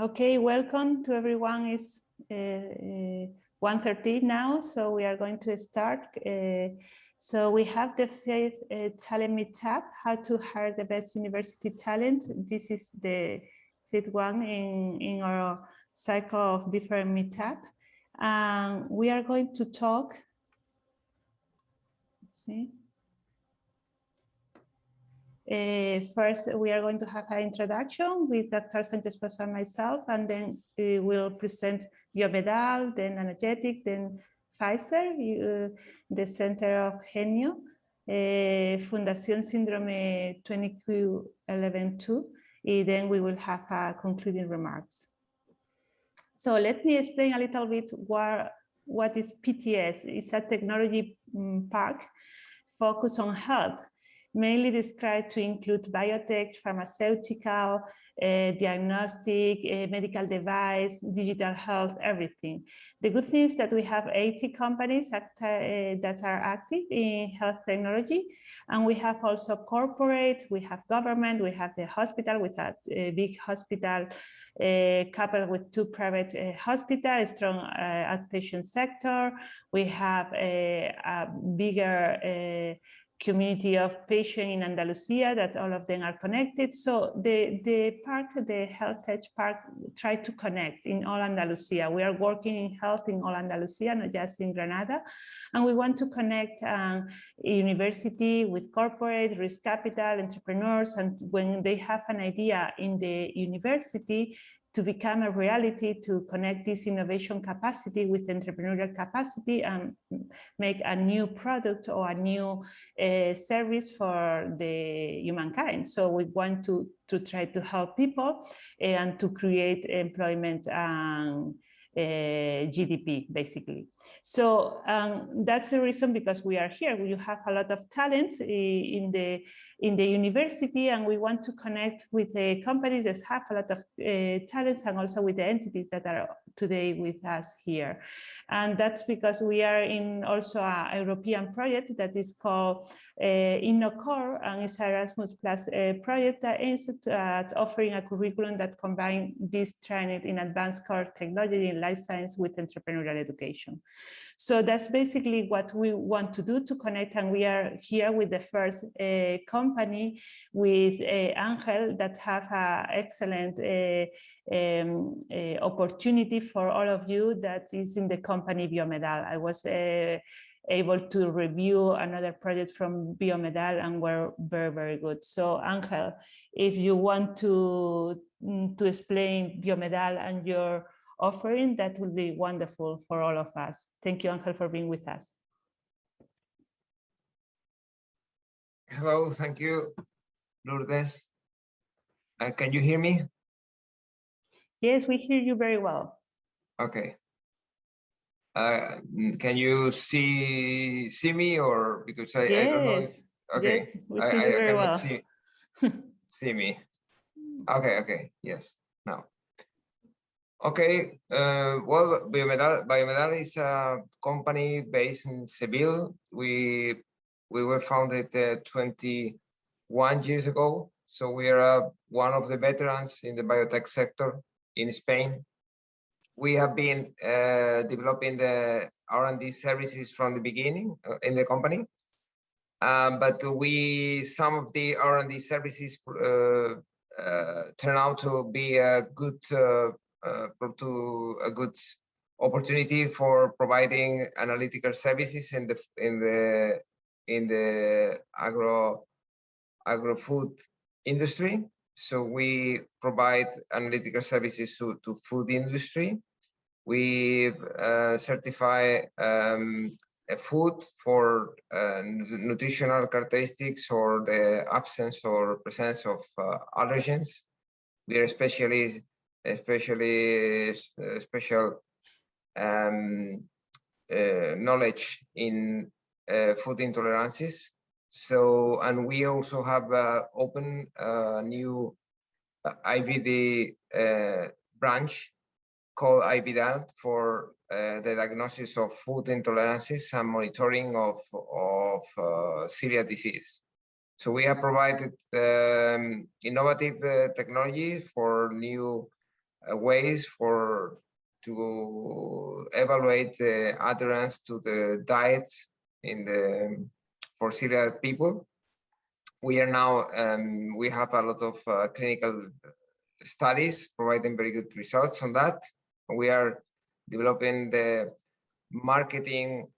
Okay, welcome to everyone. It's uh, uh, 1.30 now, so we are going to start. Uh, so we have the fifth uh, talent meetup, how to hire the best university talent. This is the fifth one in, in our cycle of different meetup. Um, we are going to talk, let's see. Uh, first, we are going to have an introduction with Dr. Sanchez Pascual and myself, and then we will present Biomedal, then Nanogetic, then Pfizer, uh, the Center of GENYO, uh, Fundación Síndrome 20Q112, and then we will have uh, concluding remarks. So let me explain a little bit what, what is PTS. It's a technology um, park focused on health mainly described to include biotech, pharmaceutical, uh, diagnostic, uh, medical device, digital health, everything. The good thing is that we have 80 companies act, uh, that are active in health technology, and we have also corporate, we have government, we have the hospital with a, a big hospital uh, coupled with two private uh, hospitals, strong uh, outpatient sector. We have a, a bigger community of patients in Andalusia that all of them are connected. So the, the park, the Health Tech Park, try to connect in all Andalusia. We are working in health in all Andalusia, not just in Granada. And we want to connect um, university with corporate, risk capital, entrepreneurs. And when they have an idea in the university, to become a reality to connect this innovation capacity with entrepreneurial capacity and make a new product or a new uh, service for the humankind. So we want to, to try to help people and to create employment and uh, GDP, basically. So um, that's the reason because we are here. You have a lot of talents in the in the university, and we want to connect with the companies that have a lot of uh, talents, and also with the entities that are today with us here. And that's because we are in also a European project that is called uh, InnoCore, and it's Erasmus Plus uh, project that aims at offering a curriculum that combines this training in advanced core technology in life science with entrepreneurial education. So that's basically what we want to do to connect. And we are here with the first uh, company with uh, Angel that have an excellent uh, um, uh, opportunity for all of you that is in the company Biomedal. I was uh, able to review another project from Biomedal and were very, very good. So Angel, if you want to, mm, to explain Biomedal and your offering, that would be wonderful for all of us. Thank you, Angel, for being with us. Hello, thank you, Lourdes. Uh, can you hear me? Yes, we hear you very well. Okay. Uh, can you see see me or because I, yes. I don't know if, okay yes, we I, see I, you very cannot well. see see me okay okay yes now Okay, uh, well, Biomedal, Biomedal is a company based in Seville. We we were founded uh, 21 years ago, so we are uh, one of the veterans in the biotech sector in Spain. We have been uh, developing the R&D services from the beginning uh, in the company, um, but we some of the R&D services uh, turn out to be a good to a good opportunity for providing analytical services in the in the in the agro agro food industry. So we provide analytical services to, to food industry. We uh, certify um, food for uh, nutritional characteristics or the absence or presence of uh, allergens. We are especially especially uh, special um, uh, knowledge in uh, food intolerances. So, and we also have open new IVD branch called IVDAL for uh, the diagnosis of food intolerances and monitoring of, of uh, celiac disease. So we have provided um, innovative uh, technologies for new ways for to evaluate the adherence to the diet in the for celiac people. We are now um, we have a lot of uh, clinical studies providing very good results on that. We are developing the marketing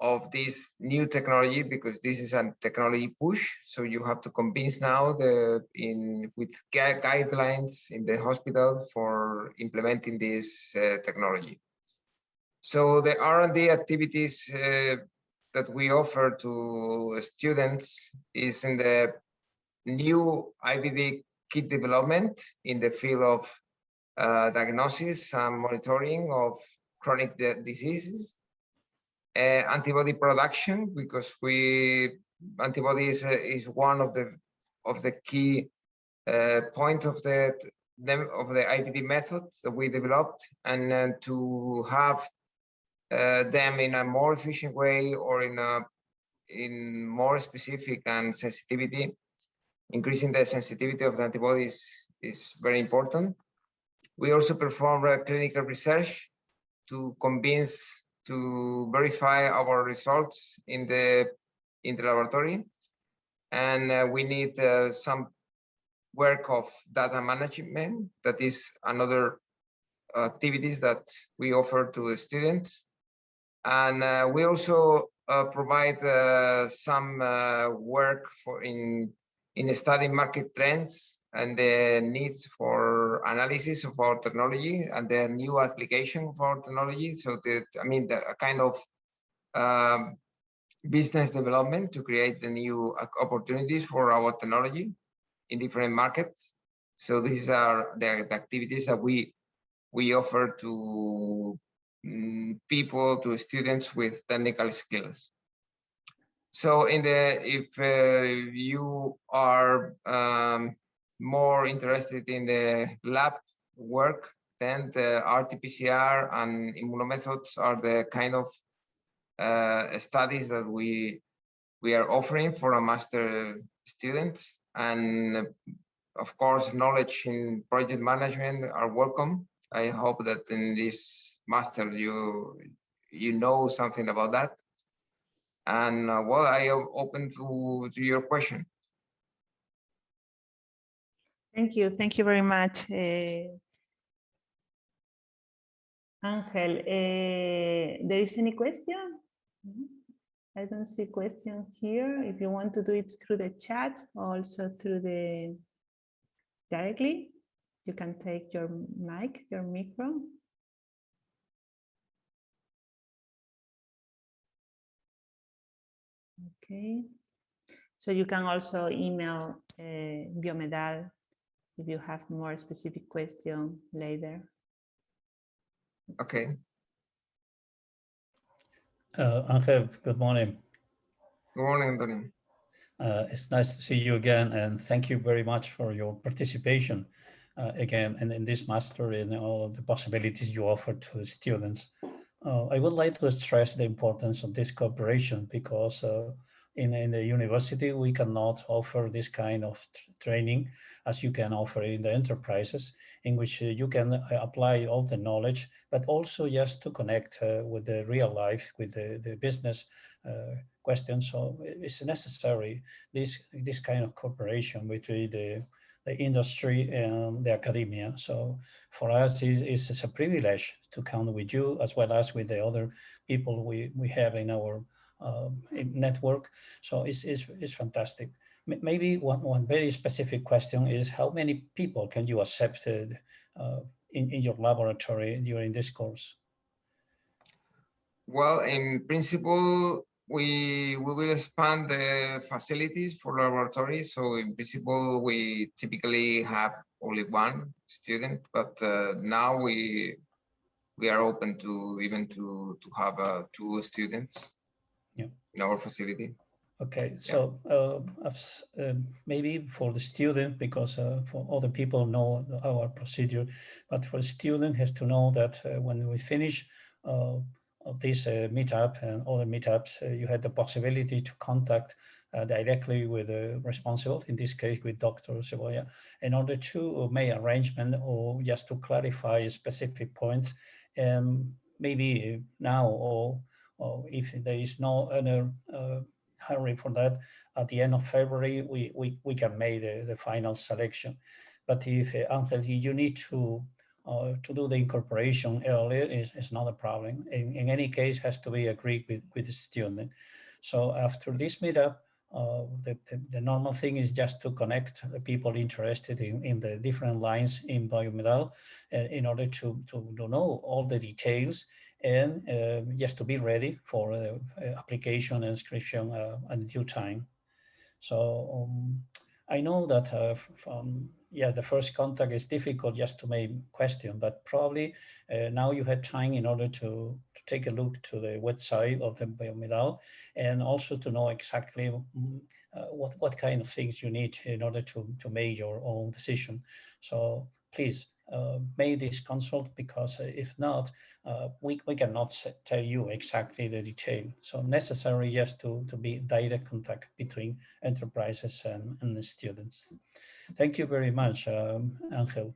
of this new technology because this is a technology push. So you have to convince now the in with guidelines in the hospital for implementing this uh, technology. So the r&d activities uh, that we offer to students is in the new ivd kit development in the field of uh, diagnosis and monitoring of chronic diseases antibody production because we antibodies uh, is one of the of the key uh, points of the of the IVD method that we developed and uh, to have uh, them in a more efficient way or in a in more specific and sensitivity increasing the sensitivity of the antibodies is very important. We also perform uh, clinical research to convince to verify our results in the in the laboratory and uh, we need uh, some work of data management. That is another activities that we offer to the students. And uh, we also uh, provide uh, some uh, work for in in studying market trends and the needs for analysis of our technology and the new application for technology. So I mean, the kind of um, business development to create the new opportunities for our technology in different markets. So these are the, the activities that we we offer to mm, people, to students with technical skills. So in the if uh, you are um, more interested in the lab work, then the RT-PCR and immunomethods are the kind of uh, studies that we we are offering for a master student. And of course, knowledge in project management are welcome. I hope that in this master you you know something about that. And uh, well, I am open to, to your question. Thank you. Thank you very much. Uh, Angel, uh, there is any question? I don't see question here. If you want to do it through the chat, also through the directly, you can take your mic, your micro. Okay. So you can also email uh, Biomedal if you have more specific question later. Okay. Uh, Angel, good morning. Good morning, Antonio. Uh, it's nice to see you again, and thank you very much for your participation uh, again and in this master and all the possibilities you offer to the students. Uh, I would like to stress the importance of this cooperation because uh, in, in the university, we cannot offer this kind of training as you can offer in the enterprises in which uh, you can uh, apply all the knowledge, but also just to connect uh, with the real life, with the, the business uh, questions. So it's necessary, this, this kind of cooperation between the, the industry and the academia. So for us, it's, it's a privilege to count with you as well as with the other people we, we have in our network. So it's, it's, it's fantastic. M maybe one, one very specific question is how many people can you accept uh, in, in your laboratory during this course? Well, in principle, we we will expand the facilities for laboratories. So in principle, we typically have only one student, but uh, now we we are open to even to to have uh, two students yeah. in our facility. Okay, so uh, uh, maybe for the student, because uh, for other people know our procedure, but for the student has to know that uh, when we finish uh, this uh, meetup and other meetups, you had the possibility to contact uh, directly with the responsible, in this case with Dr. Cebolla, in order to make arrangement or just to clarify specific points. And maybe now or, or if there is no other uh, hurry for that, at the end of February, we, we, we can make the, the final selection. But if, uh, Angel, you need to uh, to do the incorporation earlier is, is not a problem. In, in any case, has to be agreed with, with the student. So after this meetup, uh, the, the, the, normal thing is just to connect the people interested in, in the different lines in biomedal uh, in order to, to, to know all the details and uh, just to be ready for uh, application and inscription uh, in due time. So um, I know that uh, from yeah, the first contact is difficult just to make question, but probably uh, now you have time in order to, to take a look to the website of the biomedal and also to know exactly mm, uh, what, what kind of things you need in order to, to make your own decision. So please uh, make this consult because uh, if not, uh, we, we cannot tell you exactly the detail. So necessary just to, to be direct contact between enterprises and, and the students. Thank you very much, um, Angel.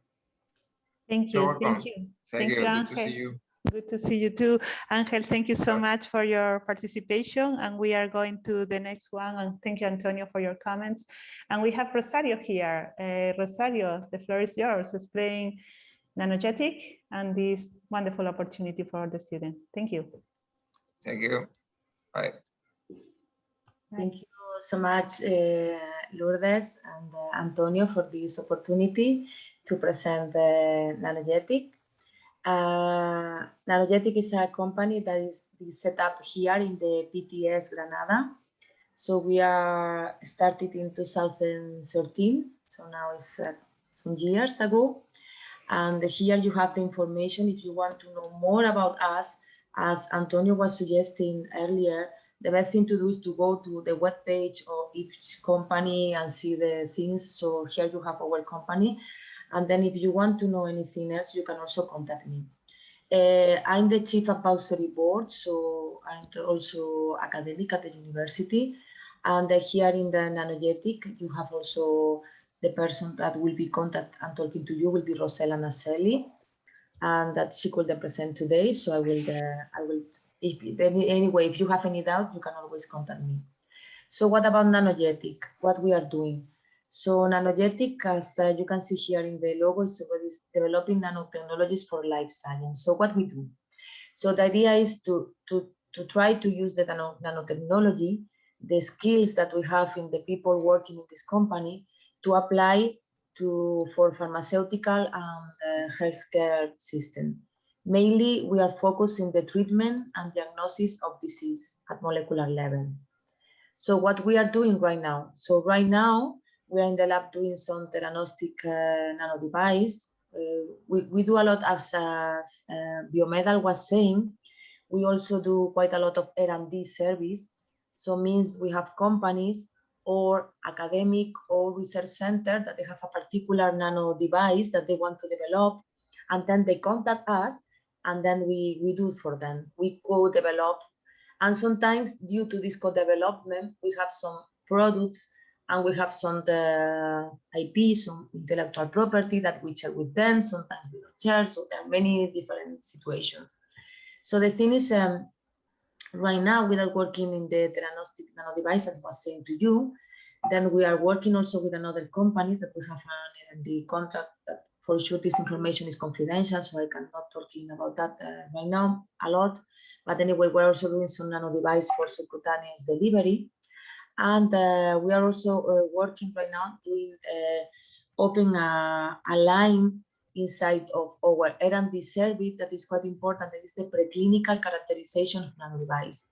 Thank you. Thank you. Thank, you. Good to see you. Good to see you too. Angel, thank you so much for your participation. And we are going to the next one. And thank you, Antonio, for your comments. And we have Rosario here. Uh, Rosario, the floor is yours, explain Nanogetic and this wonderful opportunity for the student. Thank you. Thank you. Bye. Thank you so much, uh, Lourdes and uh, Antonio, for this opportunity to present the Nanogetic. Uh, Nanogetic is a company that is, is, set up here in the PTS Granada. So we are started in 2013. So now it's uh, some years ago. And here you have the information if you want to know more about us. As Antonio was suggesting earlier, the best thing to do is to go to the web page of each company and see the things. So here you have our company. And then if you want to know anything else, you can also contact me. Uh, I'm the chief advisory board, so I'm also academic at the university. And here in the Nanogetic, you have also the person that will be contact and talking to you will be Rosella Naselli, and that she couldn't present today. So I will, uh, I will, if any, anyway, if you have any doubt, you can always contact me. So what about Nanogetic? What we are doing? So Nanogetic, as uh, you can see here in the logo, is developing nanotechnologies for life science. So what we do? So the idea is to, to, to try to use the nano, nanotechnology, the skills that we have in the people working in this company to apply to for pharmaceutical and uh, healthcare system. Mainly, we are focusing the treatment and diagnosis of disease at molecular level. So what we are doing right now? So right now, we are in the lab doing some theranostic uh, nano device. Uh, we, we do a lot as, as uh, Biomedal was saying. We also do quite a lot of R&D service. So means we have companies or academic or research center that they have a particular nano device that they want to develop. And then they contact us and then we, we do for them. We co-develop. And sometimes due to this co-development, we have some products and we have some the IP, some intellectual property that we share with them, sometimes we don't share, so there are many different situations. So the thing is, um, right now, without working in the theranostic nano device, as I was saying to you, then we are working also with another company that we have an R&D contract that for sure this information is confidential, so I cannot talking about that uh, right now a lot. But anyway, we're also doing some nano device for subcutaneous delivery. And uh, we are also uh, working right now doing uh, open a, a, line inside of our R&D service that is quite important. That is the preclinical characterization of nano device.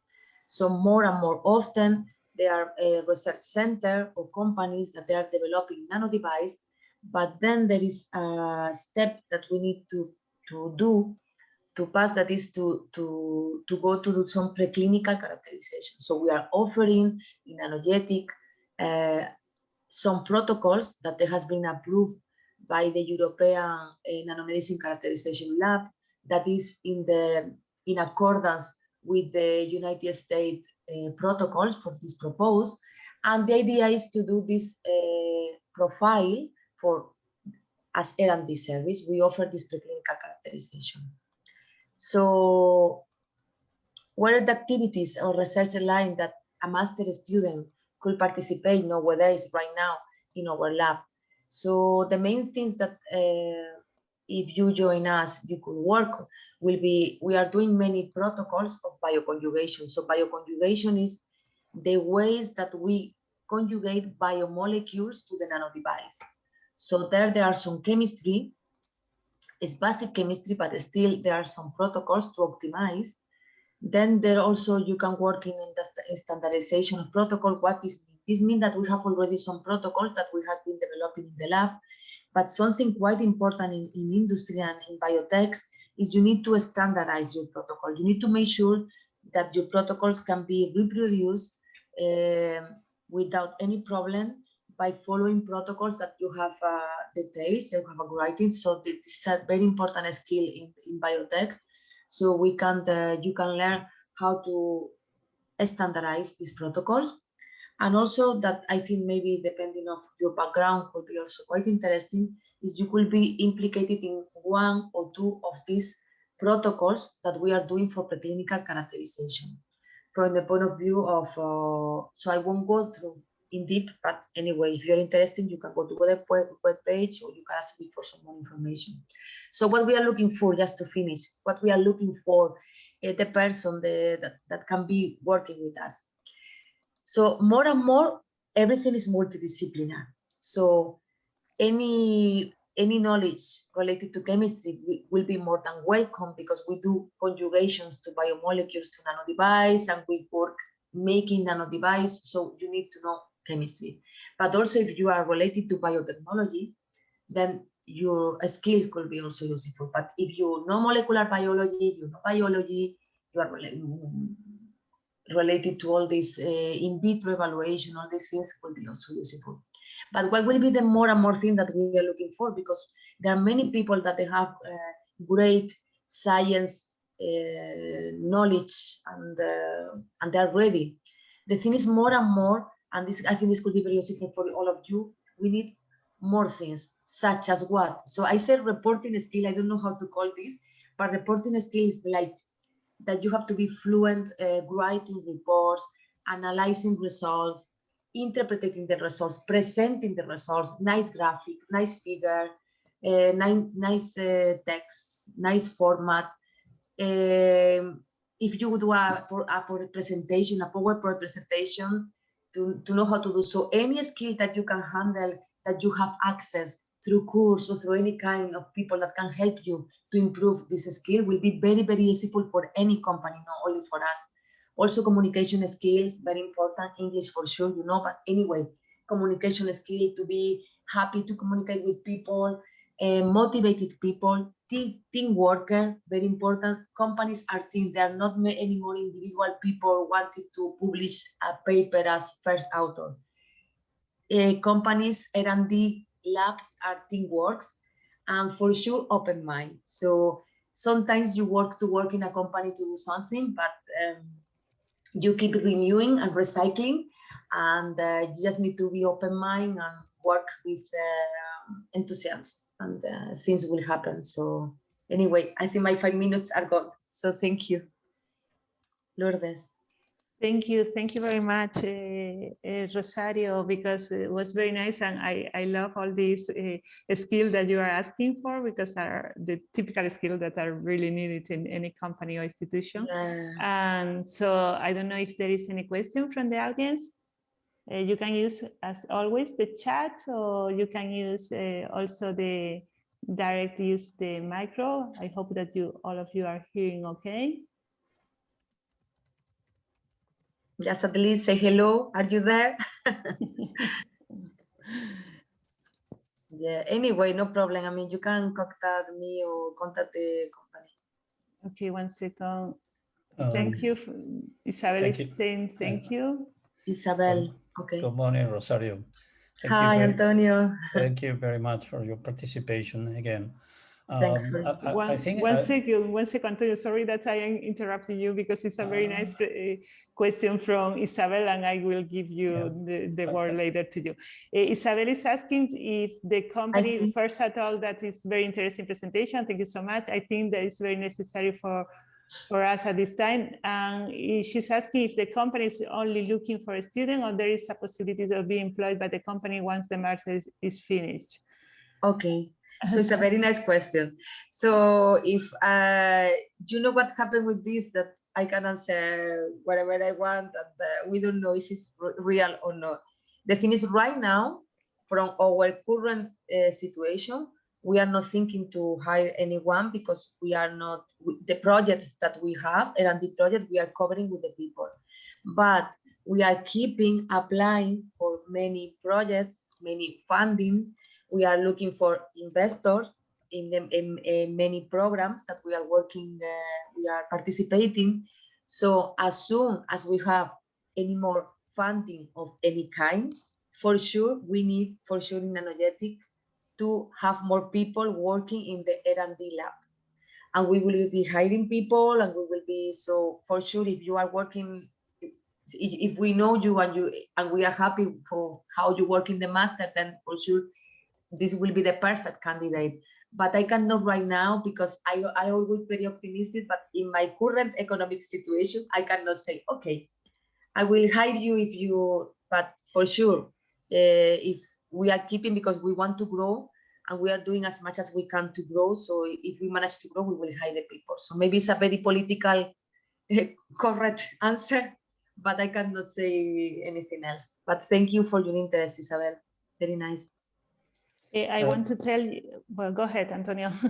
So more and more often, there are a research center or companies that they are developing nano device, but then there is a step that we need to, to do to pass that is to, to, to go to do some preclinical characterization. So we are offering in Nanogetic uh, some protocols that has been approved by the European uh, Nanomedicine Characterization Lab that is in the in accordance with the United States uh, protocols for this proposed. And the idea is to do this uh, profile for as R&D service. We offer this preclinical characterization. So what are the activities or research line that a master student could participate nowadays right now in our lab? So the main things that uh, if you join us, you could work will be, we are doing many protocols of bioconjugation. So bioconjugation is the ways that we conjugate biomolecules to the nanodevice. So there, there are some chemistry, it's basic chemistry, but still there are some protocols to optimize. Then there also you can work in the standardization of protocol. What is this means that we have already some protocols that we have been developing in the lab, but something quite important in, in industry and in biotech is you need to standardize your protocol. You need to make sure that your protocols can be reproduced uh, without any problem by following protocols that you have uh, details, you have a writing. So this is a very important skill in, in biotech. So we can, uh, you can learn how to standardize these protocols. And also that I think maybe depending of your background could be also quite interesting is you could be implicated in one or two of these protocols that we are doing for preclinical characterization from the point of view of, uh, so I won't go through in deep, but anyway, if you're interested, you can go to the web, page or you can ask me for some more information. So what we are looking for, just to finish, what we are looking for, uh, the person the, that, that can be working with us. So more and more, everything is multidisciplinary. So any any knowledge related to chemistry will be more than welcome because we do conjugations to biomolecules to nanodevice and we work making nanodevice. So you need to know chemistry. But also if you are related to biotechnology, then your skills could be also useful. But if you know molecular biology, you know biology, you are related to all this uh, in vitro evaluation, all these things could be also useful. But what will be the more and more thing that we are looking for? Because there are many people that they have uh, great science uh, knowledge and and they're ready. The thing is more and more, and this I think this could be very useful for all of you. We need more things, such as what? So I said reporting skill. I don't know how to call this, but reporting skills like that you have to be fluent uh, writing reports, analyzing results, interpreting the results, presenting the results, nice graphic, nice figure, uh, nice, nice uh, text, nice format. Um, if you do a, a presentation, a PowerPoint presentation, to, to know how to do so, any skill that you can handle, that you have access through course or through any kind of people that can help you to improve this skill will be very, very useful for any company, not only for us. Also communication skills, very important, English for sure, you know, but anyway, communication skill to be happy to communicate with people, uh, motivated people, team, team worker, very important. Companies are teams, they are not anymore individual people wanting to publish a paper as first author. Uh, companies, R&D labs are teamworks and for sure open mind. So sometimes you work to work in a company to do something, but um, you keep renewing and recycling and uh, you just need to be open mind and work with uh, enthusiasm and uh, things will happen so anyway i think my five minutes are gone so thank you lourdes Thank you. Thank you very much, uh, uh, Rosario, because it was very nice. And I, I love all these uh, skills that you are asking for because are the typical skills that are really needed in any company or institution. Yeah. And so I don't know if there is any question from the audience. Uh, you can use, as always, the chat, or you can use uh, also the direct use the micro. I hope that you all of you are hearing okay. just at least say hello. Are you there? yeah, anyway, no problem. I mean, you can contact me or contact the company. Okay, one second. thank Um, you. Isabel thank is you. saying thank you. Isabel, okay. Good morning, Rosario. Thank you Hi, very- Antonio. Thank you very much for your participation again. Thanks Um, very I- I- I think, one uh, second, one second, Antonio. Sorry that I am interrupting you because it's a very Ah. nice uh, question from Isabel, and I will give you Yeah. the, the Okay. word later to you. Uh, Isabel is asking if the company, first at all, that is very interesting presentation. Thank you so much. I think that it's very necessary for for us at this time. And she's asking if the company is only looking for a student or there is a possibility of being employed by the company once the master is, is finished. Okay, so it's a very nice question. So if uh, you know what happened with this, that I can answer whatever I want, and uh, we don't know if it's real or not. The thing is, right now, from our current uh, situation, we are not thinking to hire anyone because we are not the projects that we have and the project we are covering with the people. But we are keeping applying for many projects, many funding, we are looking for investors in, the- in, in many programs that we are working, uh, we are participating. So as soon as we have any more funding of any kind, for sure, we need for sure in Nanogetic to have more people working in the R&D lab. And we will be hiring people and we will be, so for sure, if you are working, if, we know you and you, and we are happy for how you work in the master, then for sure, this will be the perfect candidate. But I cannot right now because I, I always very optimistic, but in my current economic situation, I cannot say, okay, I will hire you if you, but for sure, uh, if we are keeping because we want to grow and we are doing as much as we can to grow. So if we manage to grow, we will hire the people. So maybe it's a very political uh, correct answer, but I cannot say anything else. But thank you for your interest, Isabel. Very nice. Eh, I want to tell you, well, go ahead, Antonio.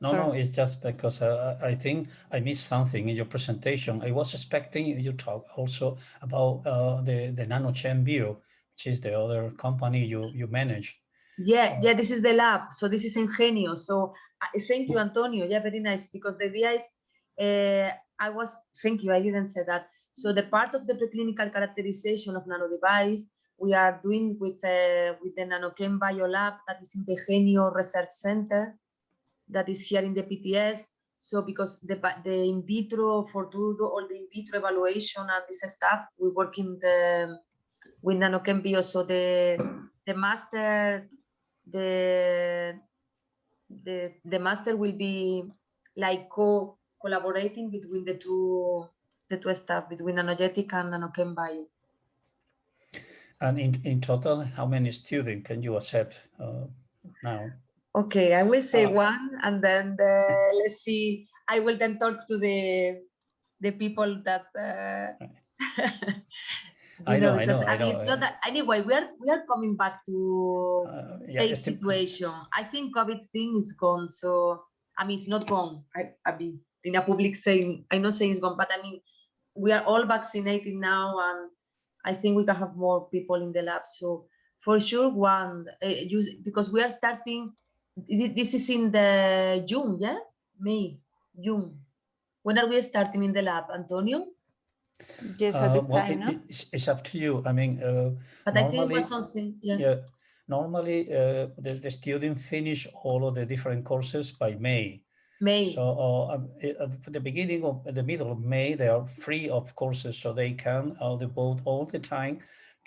No, no, it's just because uh, I think I missed something in your presentation. I was expecting you talk also about uh, the the NanoChem Bio, which is the other company you you manage. Yeah, yeah, this is the lab. So this is Ingenio. So uh, thank you, Antonio. Yeah, very nice. Because the idea is, uh, I was, thank you, I didn't say that. So the part of the preclinical characterization of nano device, we are doing with, uh, with the NanoChem Biolab that is in the GENYO Research Center that is here in the PTS. So because the, the in vitro, for do all the in vitro evaluation and this stuff, we work in the, with NanoChem Bio. So the, the master the the the master will be like co collaborating between the two the two staff between Nanogetic and Nanochem Bio. And in, in total, how many students can you accept uh, now? Okay, I will say Uh, one, and then the, let's see. I will then talk to the the people that. Uh, I you know, I because know, I mean, know, it's not that anyway. We are we are coming back to Uh, yeah, esti- situation. I think COVID thing is gone. So I mean, it's not gone. I, I mean, in a public saying, I know saying it's gone, but I mean, we are all vaccinated now, and I think we can have more people in the lab. So for sure, one, uh, you, because we are starting. This is in the June, yeah, May, June. When are we starting in the lab, Antonio? Yes, at uh, the well, time, it- no? it's, it's up to you. I mean, uh, But I think it Normally- was something, yeah. yeah, normally uh, the, the student finish all of the different courses by May. May. So uh, um, at the beginning of at the middle of May, they are free of courses, so they can uh, devote all the time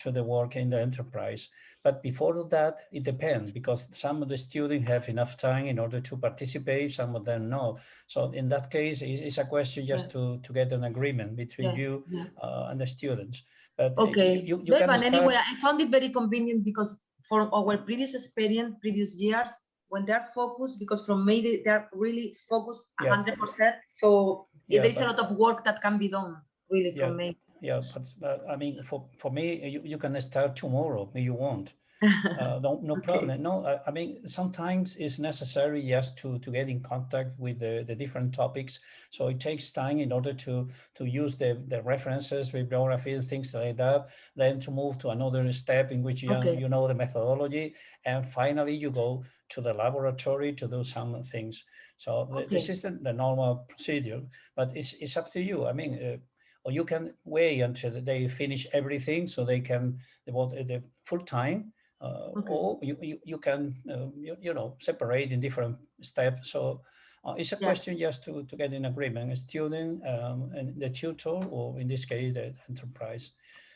to the work in the enterprise. But before that, it depends because some of the students have enough time in order to participate, some of them no. So in that case, it's, it's a question just to to get an agreement between Yeah, you yeah. uh, and the students. But uh, you- Okay, you, you, yeah, but start. anyway, I found it very convenient because for our previous experience, previous years, when they're focused, because from May they, they're really focused Yeah. hundred percent. So Yeah, there is a lot of work that can be done really Yeah. from May. Yeah, but uh, I mean, for, for me, you, you can start tomorrow if you want. Uh, no, no Okay. problem. No, I, I mean, sometimes it's necessary just to, to get in contact with the, the different topics. So it takes time in order to, to use the, the references, bibliography, things like that. Then to move to another step in which you, Okay. you know the methodology. And finally, you go to the laboratory to do some things. So th- this is the, the normal procedure, but it's, it's up to you. I mean, uh, or you can wait until they finish everything so they can devote uh, the full time Uh, Okay. Or you, you, you can, uh, you, you know, separate in different steps. So uh, it's a Yeah. question just to, to get in agreement, a student um, and the tutor, or in this case, the enterprise.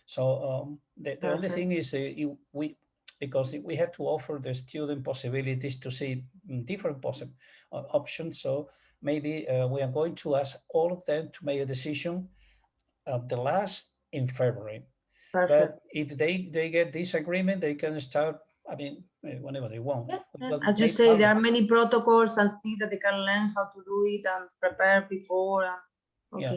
So um, the, the only thing is uh, you- we, because we have to offer the student possibilities to see different possible options. So maybe uh, we are going to ask all of them to make a decision of the last in February. Perfect. But if they, they get this agreement, they can start, I mean, eh, whenever they want. Yeah, yeah. But As you they say, there are many protocols and things that they can learn how to do it and prepare before. and- Yeah.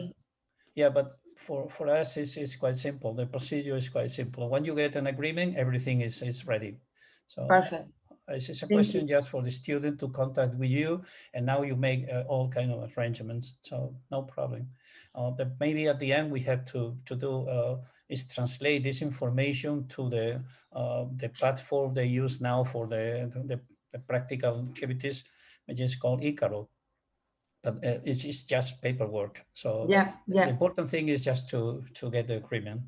Yeah, but for, for us, it's, it's quite simple. The procedure is quite simple. When you get an agreement, everything is, is ready. So perfect. It's a Thank you. question just for the student to contact with you, and now you make uh, all kind of arrangements, so no problem. Uh, but maybe at the end, we have to, to do, uh, is translate this information to the, uh, the platform they use now for the, the, the practical activities, which is called Icaro. But uh, it's, it's just paperwork, so. Yeah, yeah. The important thing is just to, to get the agreement.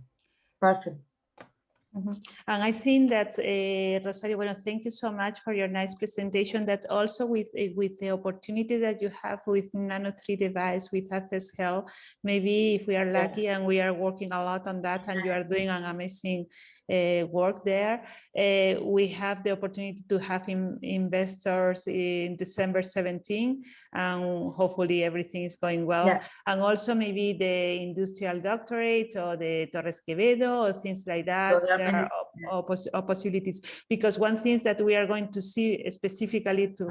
perfect. And I think that, uh, Rosario, bueno, thank you so much for your nice presentation. That also with, eh, with the opportunity that you have with Nano 3 device, with Access Health, maybe if we are lucky and we are working a lot on that and you are doing an amazing uh, work there, uh, we have the opportunity to have in, investors in December 17, and hopefully everything is going well Yeah. and also maybe the industrial doctorate or the Torres Quevedo or things like that. are there many- are op- op- poss- op- possibilities because one thing that we are going to see specifically to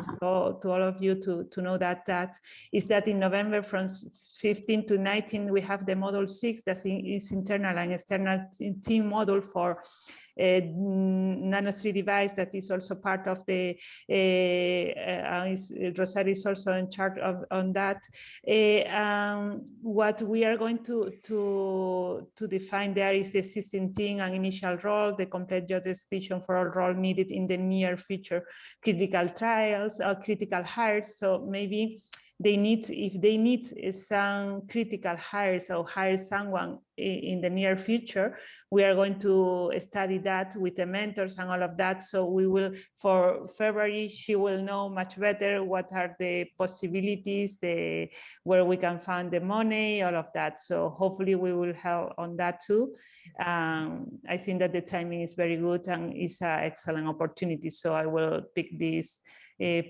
to all of you to, to know that that is that in November from 15 to 19 we have the model six that is internal and external team model for a nano 3 device that is also part of the uh, uh, is, Rosario is also in charge of on that. Uh, um, what we are going to to to define there is the existing thing and initial role, the complete job description for all role needed in the near future critical trials or critical hires. So maybe they need, if they need some critical hires or hire someone in the near future, we are going to study that with the mentors and all of that. So we will, for February, she will know much better what are the possibilities, the where we can find the money, all of that. So hopefully we will help on that too. Um, I think that the timing is very good and it's an excellent opportunity. So I will pick this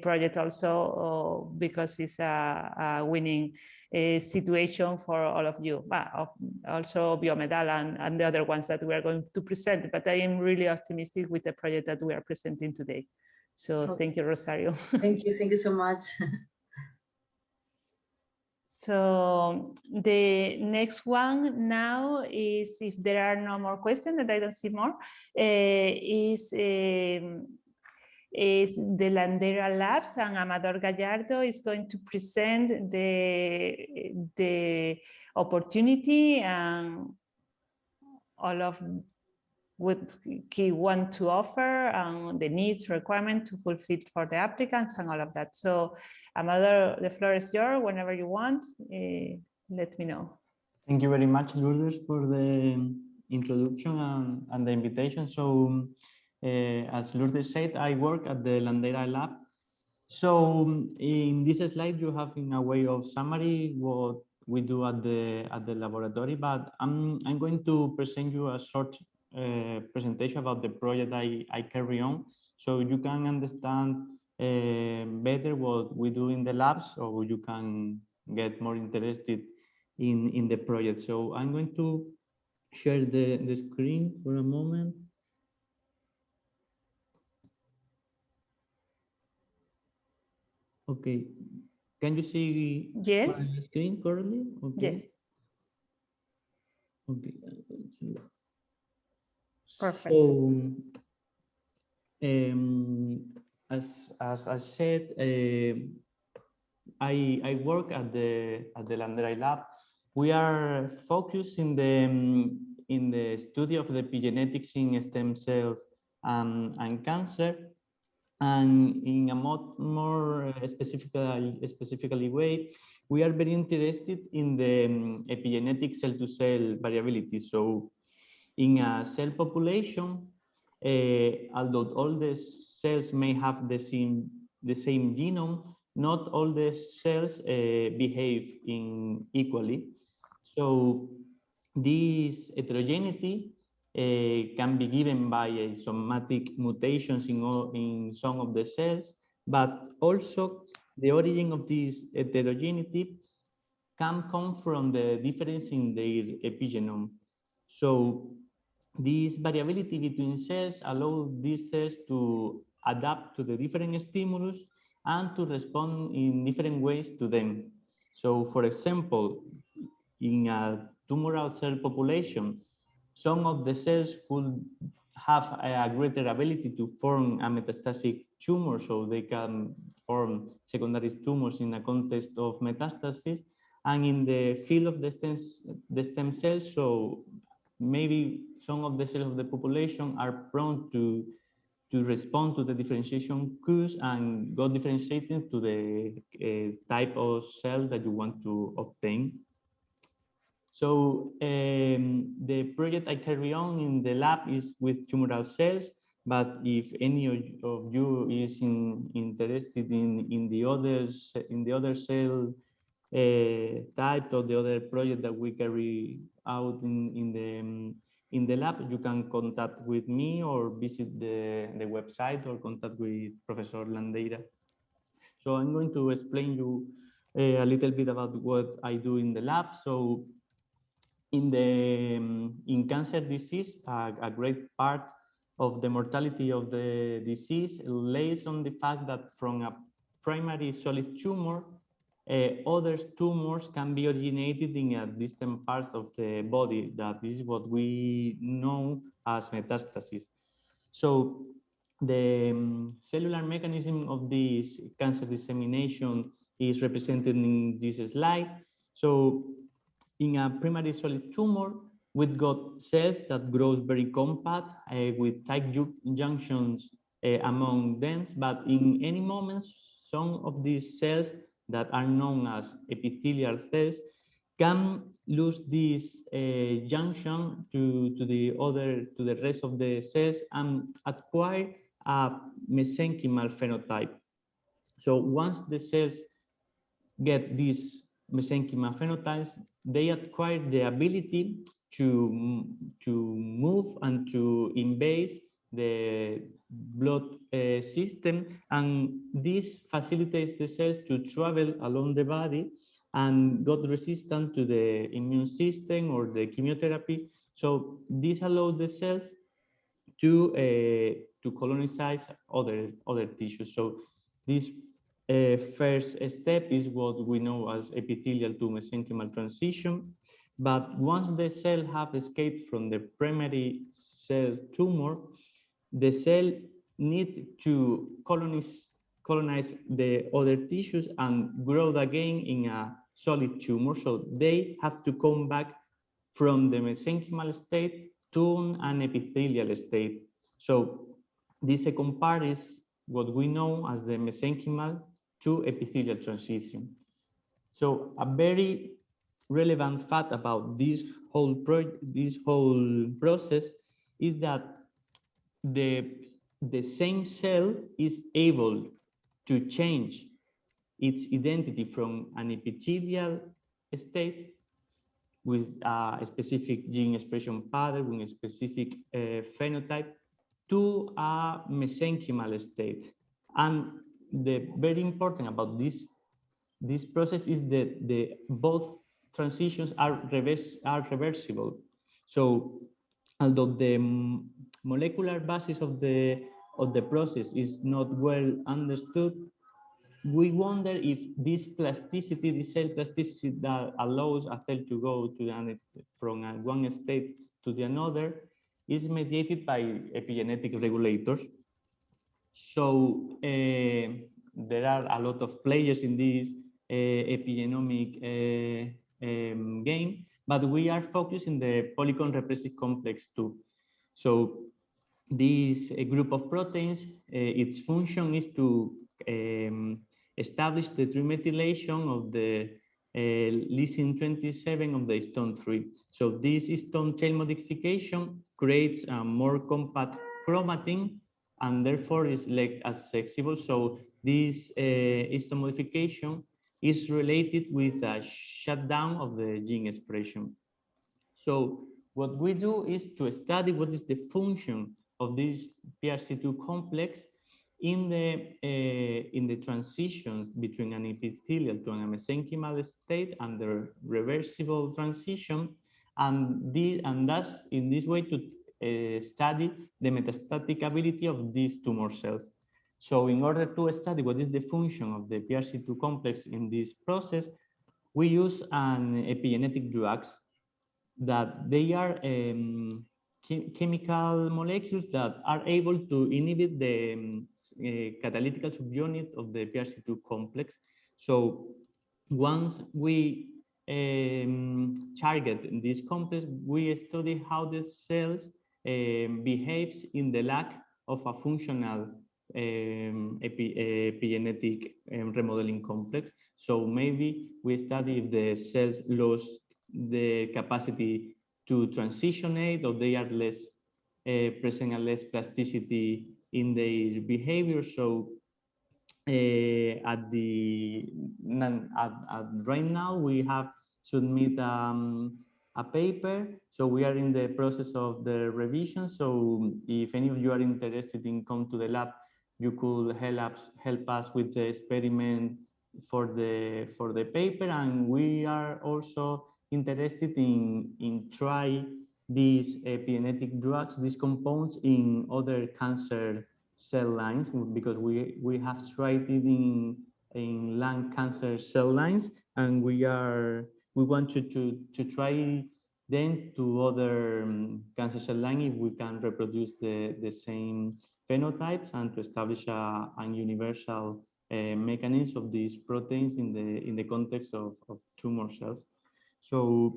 project also uh, because it's a, a winning uh, situation for all of you, but also Biomedal and, and the other ones that we are going to present. But I am really optimistic with the project that we are presenting today. So Okay. thank you, Rosario. Thank you, thank you so much. So the next one now is if there are no more questions, and I don't see more, eh, is um, is the Landeira Labs and Amador Gallardo is going to present the the opportunity and all of what he want to offer and the needs requirement to fulfill for the applicants and all of that. So Amador, the floor is yours whenever you want. eh, let me know. Thank you very much, Lourdes, for the introduction and, and the invitation. So, uh, as Lourdes said, I work at the Landeira Lab. So, in this slide, you have in a way of summary what we do at the at the laboratory, but I'm I'm going to present you a short uh, presentation about the project I, I carry on, so you can understand uh, better what we do in the labs, or you can get more interested in, in the project. So I'm going to share the, the screen for a moment. Okay, can you see my Yes, screen currently? Okay. yes, Okay. I'm going to- Perfect. So, um, as as I said, um, I I work at the at the Landeira Lab. We are focused in the um, in the study of the epigenetics in stem cells and and cancer, and in a more more specifically specifically way, we are very interested in the um, epigenetic cell to cell variability. So in a cell population, uh, although all the cells may have the same the same genome, not all the cells uh, behave in equally. So this heterogeneity uh, Eh, can be given by somatic mutations in, all, in some of the cells, but also the origin of this heterogeneity can come from the difference in their epigenome. So this variability between cells allow these cells to adapt to the different stimulus and to respond in different ways to them. So for example, in a tumoral cell population, some of the cells could have a greater ability to form a metastatic tumor, so they can form secondary tumors in a context of metastasis. And in the field of the stem, the stem cells, so maybe some of the cells of the population are prone to to respond to the differentiation cues and go differentiating to the uh, type of cell that you want to obtain. So um, the project I carry on in the lab is with tumoral cells, but if any of you is in, interested in, in the other in the other cell uh, type or the other project that we carry out in, in the um, in the lab, you can contact with me or visit the, the website or contact with Professor Landeira. So I'm going to explain you uh, a little bit about what I do in the lab. So in the um, in cancer disease, uh, a great part of the mortality of the disease lays on the fact that from a primary solid tumor, uh, other tumors can be originated in a distant parts of the body. That is what we know as metastasis. So the um, cellular mechanism of this cancer dissemination is represented in this slide. So in a primary solid tumor, we've got cells that grow very compact uh, with tight junctions uh, among them, but in any moment, some of these cells that are known as epithelial cells can lose this uh, junction to, to the other to the rest of the cells and acquire a mesenchymal phenotype. So once the cells get these mesenchymal phenotypes, they acquire the ability to, to move and to invade the blood uh, system and this facilitates the cells to travel along the body and got resistant to the immune system or the chemotherapy. So this allows the cells to uh, to colonize other other tissues. So this uh, first step is what we know as epithelial to mesenchymal transition but once the cell have escaped from the primary cell tumor the cell need to colonize, colonize the other tissues and grow again in a solid tumor. So they have to come back from the mesenchymal state to an epithelial state. So this second part is what we know as the mesenchymal to epithelial transition. So a very relevant fact about this whole this whole process is that the, the same cell is able to change its identity from an epithelial state with a specific gene expression pattern, with a specific uh, phenotype, to a mesenchymal state. And the very important about this this process is that the both transitions are reverse are reversible. So although the molecular basis of the of the process is not well understood, we wonder if this plasticity, this cell plasticity that allows a cell to go to an, from a, one state to the another is mediated by epigenetic regulators. So uh, there are a lot of players in this uh, epigenomic um, game, but we are focused in the polycomb repressive complex two. So this group of proteins, its function is to um, establish the trimethylation of the uh, lysine 27 of the histone 3. So this histone tail modification creates a more compact chromatin and therefore is like as flexible. So this uh, modification is related with a shutdown of the gene expression. So what we do is to study what is the function of this PRC2 complex in the uh, in the transitions between an epithelial to an mesenchymal state the reversible transition, and the and thus in this way to uh, study the metastatic ability of these tumor cells. So in order to study what is the function of the PRC2 complex in this process, we use an epigenetic drugs that they are um, chemical molecules that are able to inhibit the um, uh, catalytic subunit of the PRC2 complex. So once we um, target this complex, we study how the cells um, behaves in the lack of a functional um, epi epigenetic um, remodeling complex. So maybe we study if the cells lose the capacity to transitionate or they are less uh, present and less plasticity in their behavior. So uh, at the at, at right now we have submit um, a paper. So we are in the process of the revision. So if any of you are interested in come to the lab, you could help us help us with the experiment for the for the paper. And we are also interested in in try these epigenetic drugs, these compounds in other cancer cell lines because we we have tried it in in lung cancer cell lines and we are we want to to to try then to other um, cancer cell line if we can reproduce the the same phenotypes and to establish a, a universal uh, mechanism of these proteins in the in the context of, of tumor cells so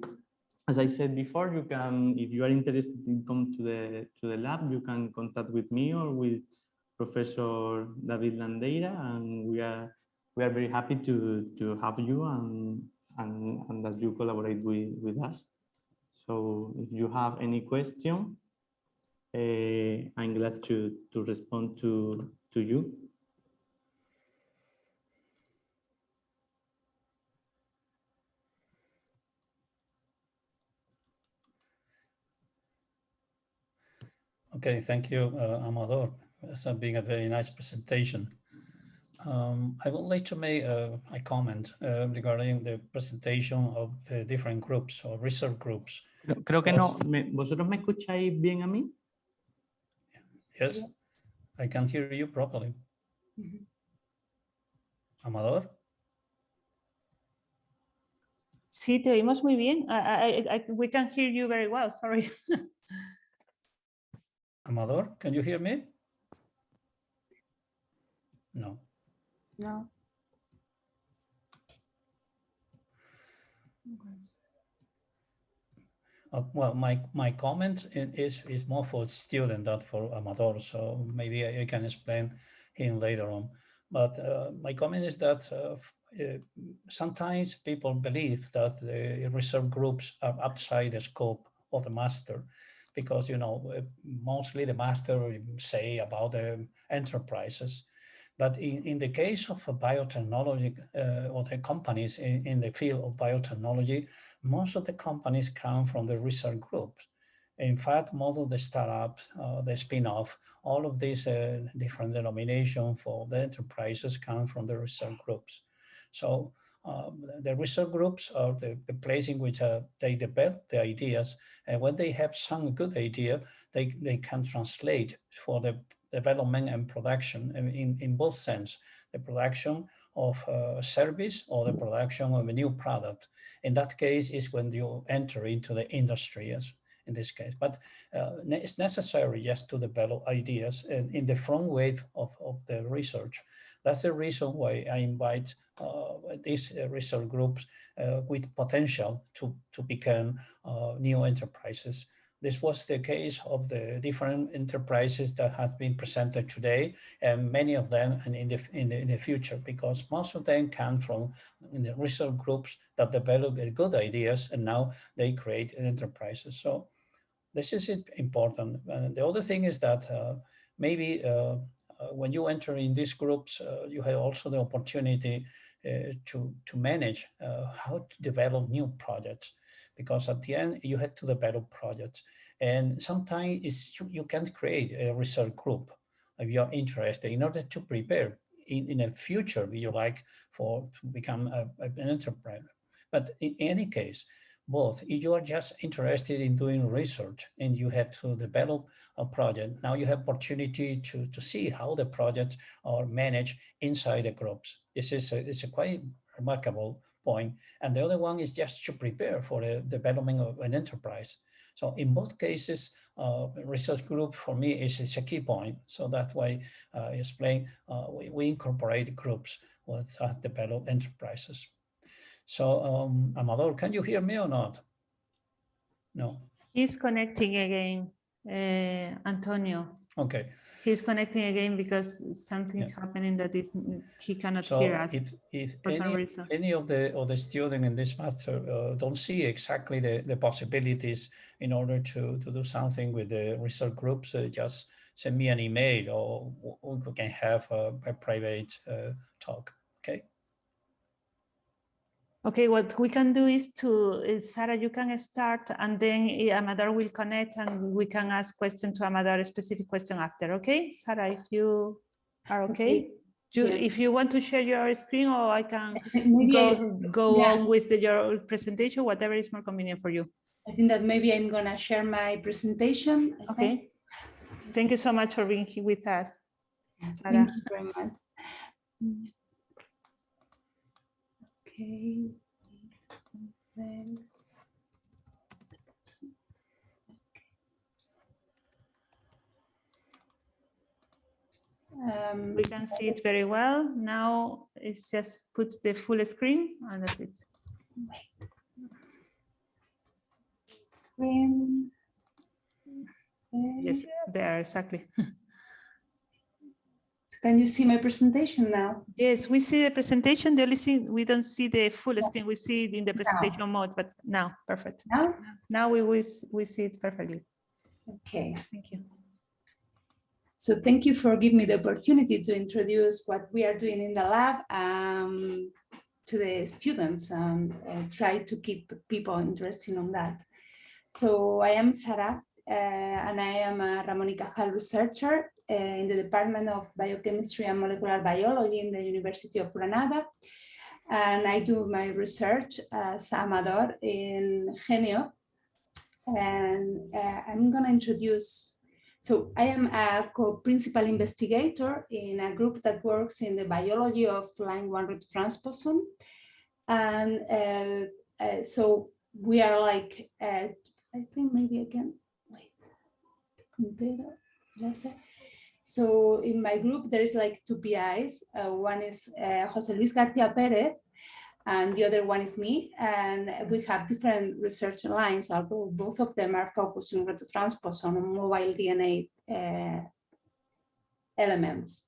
as I said before, you can, if you are interested in come to the to the lab, you can contact with me or with Professor David Landeira, and we are we are very happy to to have you and and, and that you collaborate with with us. So if you have any question, I'm glad to to respond to to you. Okay, thank you, uh, Amador. It's been a very nice presentation. Um, I would like to make uh, a comment uh, regarding the presentation of the different groups or research groups. Creo que no, ¿vosotros me escucháis bien a mí? Yes, I can hear you properly. Mm-hmm. Amador? Sí, te oímos muy bien. I, I, I, we can hear you very well, sorry. Amador, can you hear me? No. No. Uh, well, my my comment is is more for student than for Amador, so maybe I, I can explain him later on. But uh, my comment is that uh, uh sometimes people believe that the research groups are outside the scope of the master because you know uh, mostly the master say about the enterprises but in, in the case of biotechnology uh, or the companies in, in the field of biotechnology most of the companies come from the research groups in fact of the startups uh, the spin-off all of these uh, different denominations for the enterprises come from the research groups so um, the research groups are the, the place in which uh, they develop the ideas. And when they have some good idea, they, they can translate for the development and production in, in both sense, the production of a service or the production of a new product. In that case is when you enter into the industry as in this case, but uh, it's necessary just to develop ideas in, in the front wave of, of the research. That's the reason why I invite uh, these uh, research groups uh, with potential to, to become new enterprises. This was the case of the different enterprises that have been presented today, and many of them in the, in the, in the future, because most of them come from the research groups that develop good ideas, and now they create enterprises. So this is important. And the other thing is that uh, maybe uh, uh, when you enter in these groups, uh, you have also the opportunity uh, to, to manage uh, how to develop new projects. Because at the end, you have to develop projects. And sometimes it's, you- can create a research group if you're interested in order to prepare in, in the future, you like for to become a, an entrepreneur. But in any case, both, if you are just interested in doing research and you have to develop a uh, project, now you have opportunity to, to see how the projects are managed inside the groups. This is a, it's a quite remarkable point. And the other one is just to prepare for the development of an enterprise. So in both cases, uh, research group for me is, is a key point. So that way, uh, I explain, uh, we, we incorporate groups with uh, develop enterprises. So um, Amador, can you hear me or not? No, He's connecting again, uh, Antonio. okay. He's connecting again because something Yeah. happening that is he cannot So hear us. if, if for some any, any of the, of the student in this master uh, don't see exactly the, the possibilities in order to, to do something with the research groups, uh, just send me an email or we can have a, a private uh, talk, okay? Okay, what we can do is to, is Sarah, you can start and then eh, Amador will connect and we can ask question to Amador, a specific question after, okay? Sarah, if you are okay? Do, yeah. if you want to share your screen or I can Maybe I, go, go yeah. on with the, your presentation, whatever is more convenient for you, I think that maybe I'm gonna share my presentation. I think. okay? Thank you so much for being here with us. Thank you very much. Okay. Then- Um, We can see it very well. Now it's just put the full screen and that's it. screen. Yes, there, exactly. Can you see my presentation now? Yes, we see the presentation. The only thing, we don't see the full screen. We see it in the presentation mode, but now, perfect. Now? Now we will, we see it perfectly. Okay. Thank you. So thank you for giving me the opportunity to introduce what we are doing in the lab um, to the students and uh, try to keep people interested on that. So I am Sarah uh, and I am a Ramon y Cajal researcher in the Department of Biochemistry and Molecular Biology in the University of Granada. And I do my research as Amador in GENYO. And uh, I'm going to introduce so I am a co-principal investigator in a group that works in the biology of line one root transposon. And uh, uh, so we are like, uh, I think maybe I can, wait, say. So in my group, there is like two PIs. Uh, one is uh, Jose Luis Garcia Perez, and the other one is me. And we have different research lines, although both of them are focused on retrotransposon and mobile DNA uh, elements.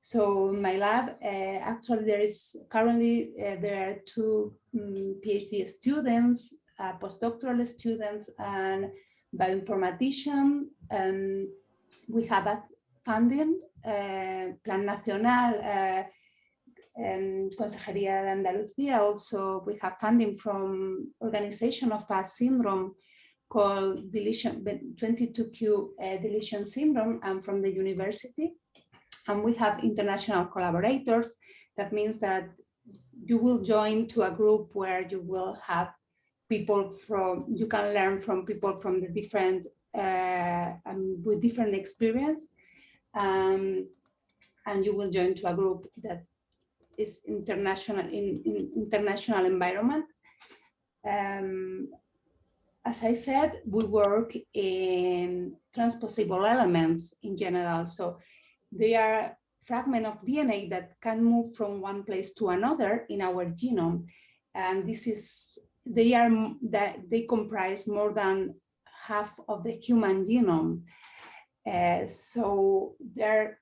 So in my lab, uh, actually there is currently, uh, there are two um, PhD students, uh, postdoctoral students and bioinformatician. Um, we have a funding, uh, Plan Nacional, uh, um, Consejería de Andalucía. Also, we have funding from organization of a syndrome called deletion 22q uh, deletion syndrome and from the university. And we have international collaborators. That means that you will join to a group where you will have people from, you can learn from people from the different, uh, um, with different experience. Um, and you will join to a group that is international in, in international environment. Um, as I said, we work in transposable elements in general. So they are fragment of DNA that can move from one place to another in our genome. And this is, they are, that they comprise more than half of the human genome. Uh, so there,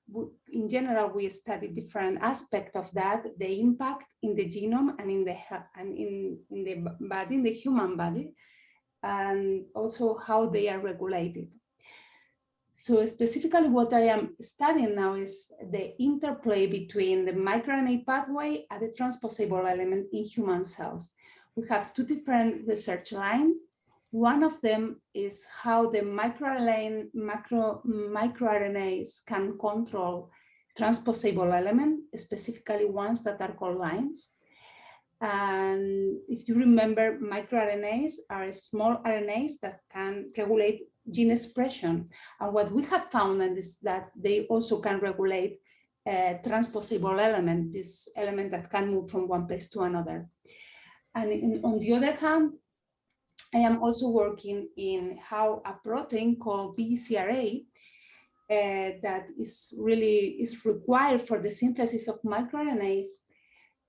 in general, we study different aspects of that, the impact in the genome and in the and in, in the body, in the human body. and also how they are regulated. So specifically what I am studying now is the interplay between the microRNA pathway and the transposable element in human cells. We have two different research lines. One of them is how the microRNA, microRNAs can control transposable element, specifically ones that are called lines. And if you remember, microRNAs are small RNAs that can regulate gene expression. And what we have found is that they also can regulate a transposable element, this element that can move from one place to another. And in, on the other hand, I am also working in how a protein called DGCR8 uh, that is really is required for the synthesis of microRNAs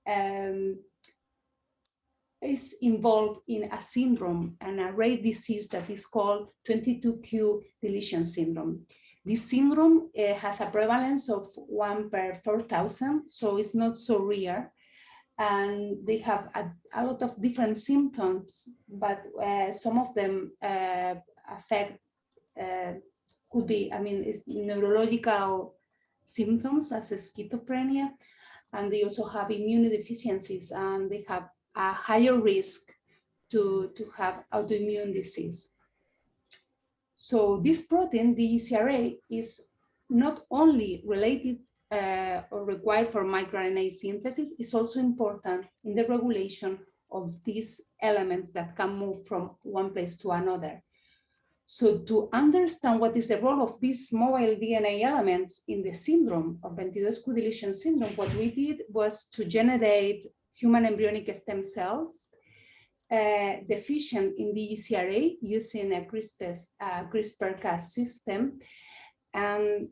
um, is involved in a syndrome, an rare disease that is called 22q deletion syndrome. This syndrome uh, has a prevalence of one per 4,000, so it's not so rare. And they have a, a lot of different symptoms, but uh, some of them uh, affect, uh, could be, I mean, it's neurological symptoms as schizophrenia, and they also have immunodeficiencies and they have a higher risk to, to have autoimmune disease. So this protein, the ECRA, is not only related uh, or required for microRNA synthesis, is also important in the regulation of these elements that can move from one place to another. So to understand what is the role of these mobile DNA elements in the syndrome of 22q deletion syndrome, what we did was to generate human embryonic stem cells uh, deficient in the ECRA using a CRISPR, CRISPR-Cas system. And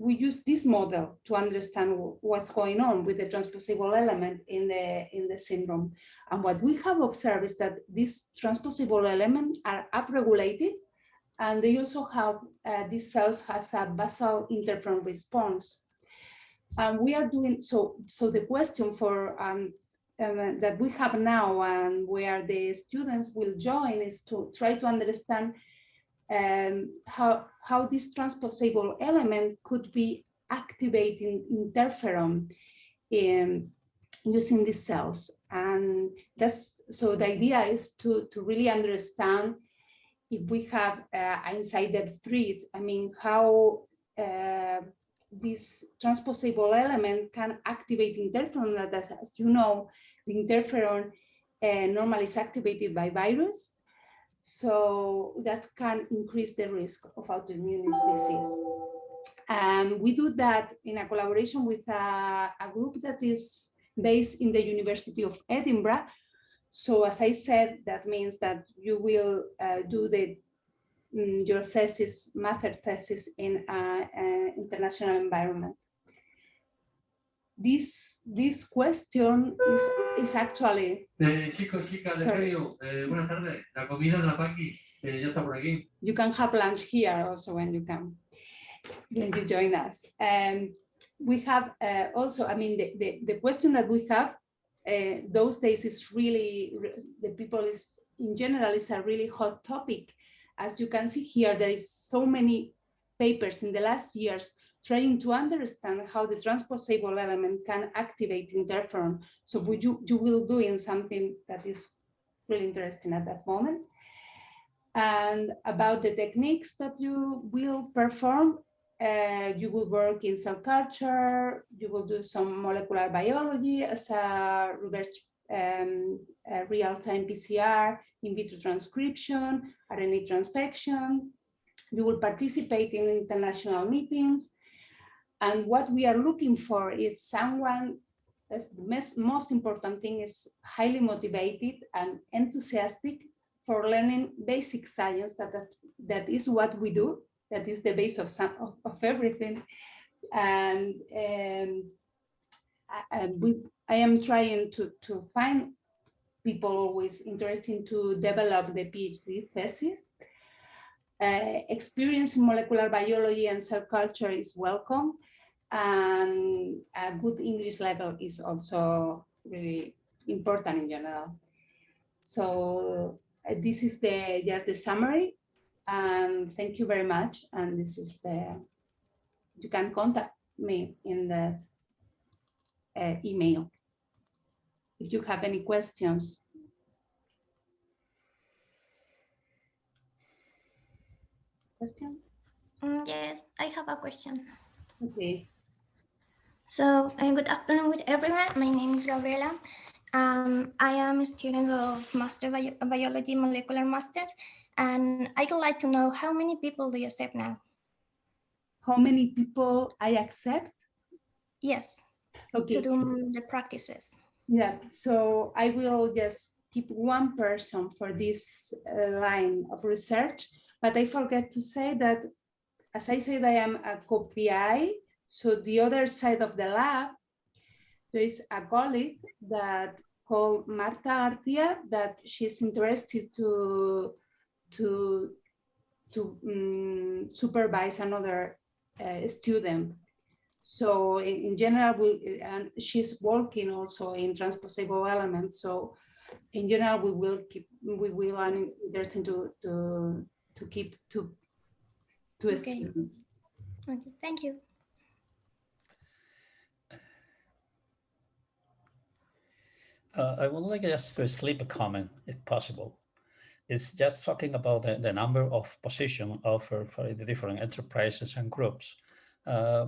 we use this model to understand what's going on with the transposable element in the, in the syndrome. And what we have observed is that these transposable elements are upregulated and they also have, uh, these cells has a basal interferon response. And we are doing, so, so the question for um, um, that we have now and where the students will join is to try to understand um, how, how this transposable element could be activating interferon in using these cells. And that's, so the idea is to, to really understand if we have uh, insider threat, I mean, how uh, this transposable element can activate interferon that, as, as you know, the interferon uh, normally is activated by virus. So that can increase the risk of autoimmune disease. Um, we do that in a collaboration with a, a, group that is based in the University of Edinburgh. So as I said, that means that you will uh, do the um, your thesis, master thesis in an international environment this this question is is actually. Eh, chicos, chicas de Río, eh, buenas tardes. La comida de la Paqui, eh, ya está por aquí. You can have lunch here also when you come, when you join us. And we have uh, also, I mean, the, the, the question that we have uh, those days is really, the people is, in general, is a really hot topic. As you can see here, there is so many papers in the last years trying to understand how the transposable element can activate interferon. So you, you will doing something that is really interesting at that moment. And about the techniques that you will perform, uh, you will work in cell culture, you will do some molecular biology as a reverse um, real-time PCR, in vitro transcription, RNA transfection. You will participate in international meetings, and what we are looking for is someone, the most, important thing is highly motivated and enthusiastic for learning basic science, that, that, that is what we do, that is the base of, some, of, of everything. And, um, I, we, I am trying to, to find people always interested to develop the PhD thesis. Uh, experience in molecular biology and cell culture is welcome and a good English level is also really important in general. So uh, this is the just the summary. And thank you very much. And this is the, you can contact me in the uh, email. If you have any questions. Question? Mm, Yes, I have a question. Okay. So, uh, good afternoon with everyone. My name is Gabriela. Um, I am a student of Master Bio- Biology Molecular Master, and I'd like to know how many people do you accept now? How many people I accept? Yes, Okay. to do the practices. Yeah, so I will just keep one person for this uh, line of research, but I forget to say that, as I said, I am a co-PI, so the other side of the lab, there is a colleague that called Marta Artia that she's interested to, to, to um, supervise another uh, student. So in, in general, we, and she's working also in transposable elements. So in general, we will keep, we will, I'm interested to, to, to keep two, two Okay. students. Okay, thank you. Uh, I would like just to slip a comment, if possible. It's just talking about the, the number of positions offered for the different enterprises and groups. Uh,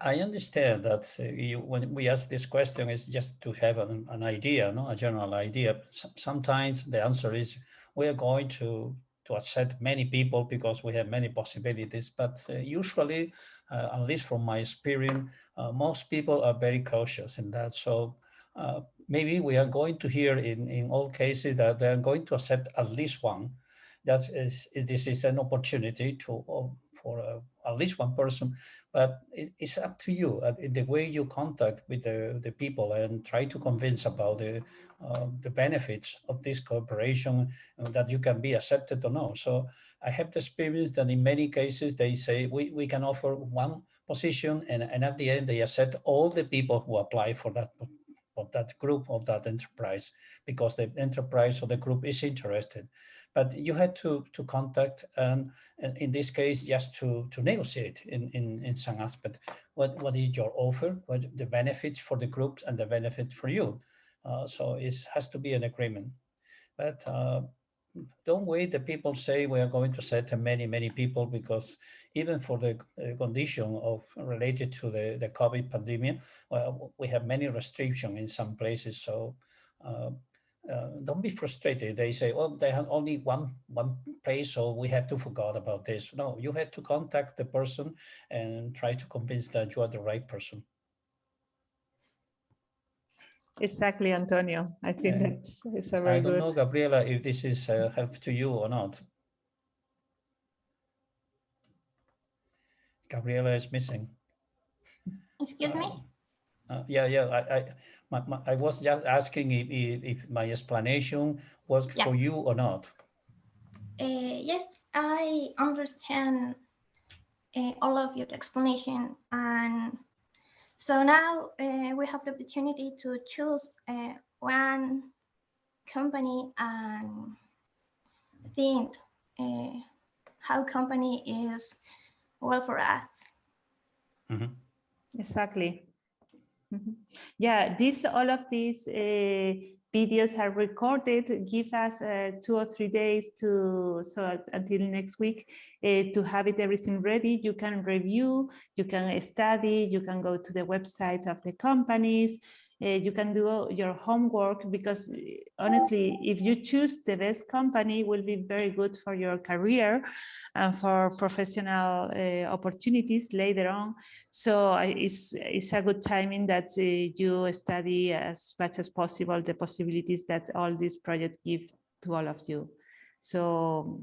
I- understand that uh, you, when we ask this question, it's just to have an, an idea, no, a general idea. Sometimes the answer is we are going to to accept many people because we have many possibilities. But uh, usually, uh, at least from my experience, uh, most people are very cautious in that. So uh, maybe we are going to hear in, in all cases that they're going to accept at least one. That is, is- this is an opportunity to uh, for uh, at least one person, but it, it's up to you uh, the way you contact with the, the people and try to convince about the uh, the benefits of this cooperation uh, that you can be accepted or no. So I have the experience that in many cases they say we, we can offer one position and, and at the end they accept all the people who apply for that of that group of that enterprise because the enterprise or the group is interested. But you had to to contact and, and in this case just to to negotiate in in in some aspect. What what is your offer? What the benefits for the groups and the benefit for you? Uh, so it has to be an agreement. But uh, don't wait the people say we are going to set many many people because even for the condition of related to the the covid pandemic well, we have many restrictions in some places so uh, uh, don't be frustrated. They say, "Oh, they have only one one place, so we had to forget about this." No, you had to contact the person and try to convince that you are the right person. Exactly, Antonio. I think Yeah. that's it's a very good. I don't good. know, Gabriela, if this is uh, help to you or not. Gabriela is missing. Excuse me? Uh, yeah, yeah. I, I, my, my, I was just asking if, if, if my explanation was Yeah. for you or not. Uh, yes, I understand uh, all of your explanation. And so now uh, we have the opportunity to choose uh, one company and think uh, how company is well for us. Mhm. Exactly. Mhm. Yeah, this all of these uh, videos are recorded. Give us uh, two or three days to so until next week uh, to have it everything ready. You can review, you can study, you can go to the website of the companies. Uh, you can do your homework because uh, honestly, if you choose the best company, will be very good for your career and for professional uh, opportunities later on. So it's, it's a good timing that uh, you study as much as possible the possibilities that all these projects give to all of you. So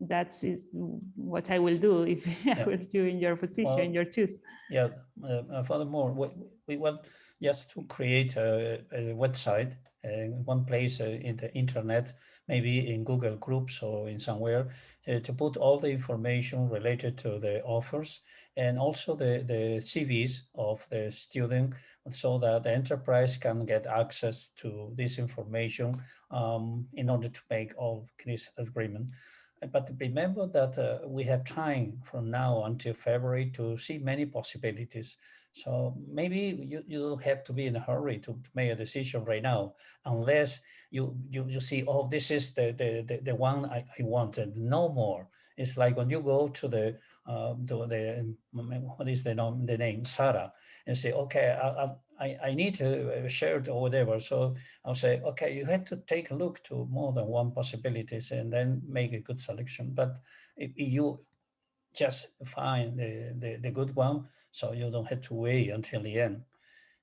that is what I will do if I Yeah. were you in your position, Well, your choose. Yeah, uh, furthermore, we, we want just to create a, a website and one place uh, in the internet, maybe in Google Groups or in somewhere, uh, to put all the information related to the offers and also the, the CVs of the student so that the enterprise can get access to this information um, in order to make all this agreement. But remember that uh, we have time from now until February to see many possibilities. So maybe you, you don't have to be in a hurry to, to make a decision right now, unless you, you, you see, oh, this is the, the, the, the one I, I wanted, no more. It's like when you go to the, uh, to the what is the name, the name, Sarah, and say, okay, I, I, I need to share it or whatever. So I'll say, okay, you had to take a look to more than one possibilities and then make a good selection. But if you just find the, the, the good one, so you don't have to wait until the end.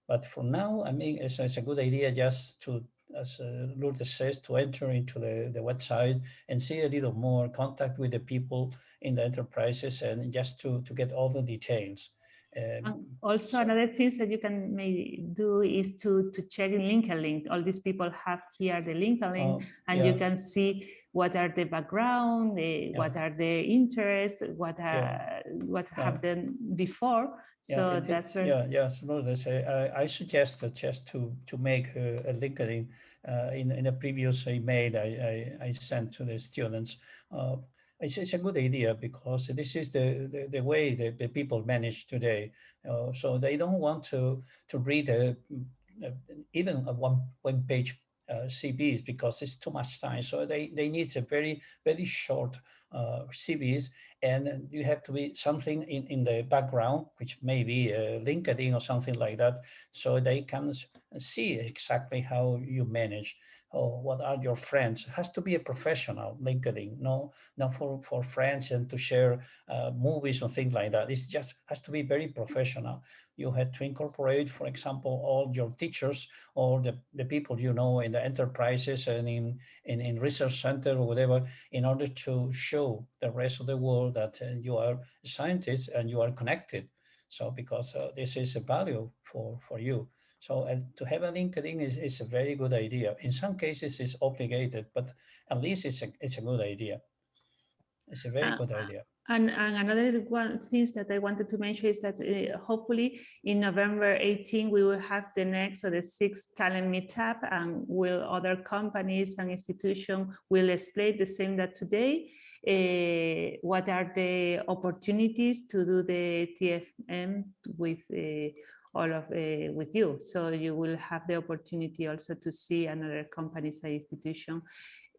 But for now, I mean, it's, it's a good idea just to, as uh, Lourdes says, to enter into the, the website and see a little more contact with the people in the enterprises and just to, to get all the details. Um, also, so- another thing that you can maybe do is to to check in LinkedIn. All these people have here the LinkedIn, oh, and you can see what are the background, the, Yeah. what are their interests, what are Yeah. what Yeah. have them before. So it- that's very Yeah, yes, Lourdes, I, I- I suggest just to, to make a, a LinkedIn, uh, in, in a previous email I, I, I sent to the students. Uh, it's, it's a good idea because this is the, the, the way that the people manage today. Uh, so they don't want to, to read a, a- even a one, one page uh, CVs because it's too much time. So they, they need a very, very short uh, CVs and you have to be something in, in the background, which may be uh, LinkedIn or something like that, so they can see exactly how you manage or what are your friends. It has to be a professional LinkedIn, no, not for, for friends and to share uh, movies or things like that. It just has to be very professional. You had to incorporate, for example, all your teachers or the, the people you know in the enterprises and in, in, in research center or whatever, in order to show the rest of the world that uh, you are a scientist and you are connected. So because uh, this is a value for, for you. So and to have a LinkedIn is, is a very good idea. In some cases it's obligated, but at least it's a, it's a good idea. It's a very Uh, good idea. And, and another one things that I wanted to mention is that uh, hopefully in November 18, we will have the next or the sixth talent meetup and will other companies and institutions will explain the same that today. uh, what are the opportunities to do the TFM with uh, all of uh, with you. So you will have the opportunity also to see another companies and institution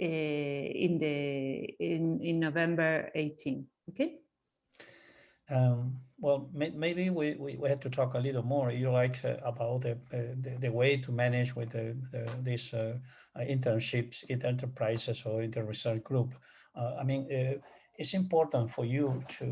uh, in the in, in November 18. Okay. Um, well, may, maybe we, we, we had to talk a little more. You like uh, about the, uh, the the way to manage with the, the these uh, uh, internships in enterprises or in the research group. I mean, it's important for you to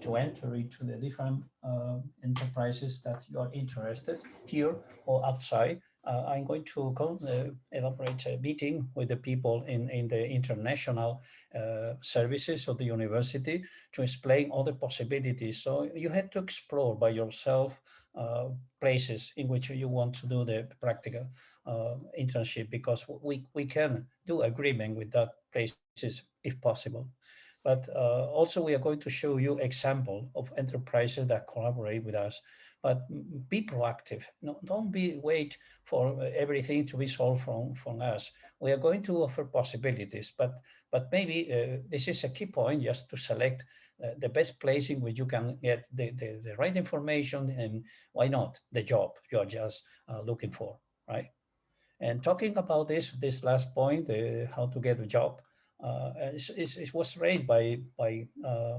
to enter into the different uh, enterprises that you are interested here or outside. Uh, I'm going to uh, elaborate a meeting with the people in, in the international uh, services of the university to explain all the possibilities. So you had to explore by yourself uh, places in which you want to do the practical uh, internship because we, we can do agreement with that places if possible. But uh, also we are going to show you example of enterprises that collaborate with us. But be proactive. No, don't be wait for everything to be solved from, from us. We are going to offer possibilities, but but maybe uh, this is a key point just to select uh, the best place in which you can get the, the, the right information and why not the job you're just uh, looking for, right? And talking about this, this last point, uh, how to get a job, uh, it's, it's, it was raised by, by uh,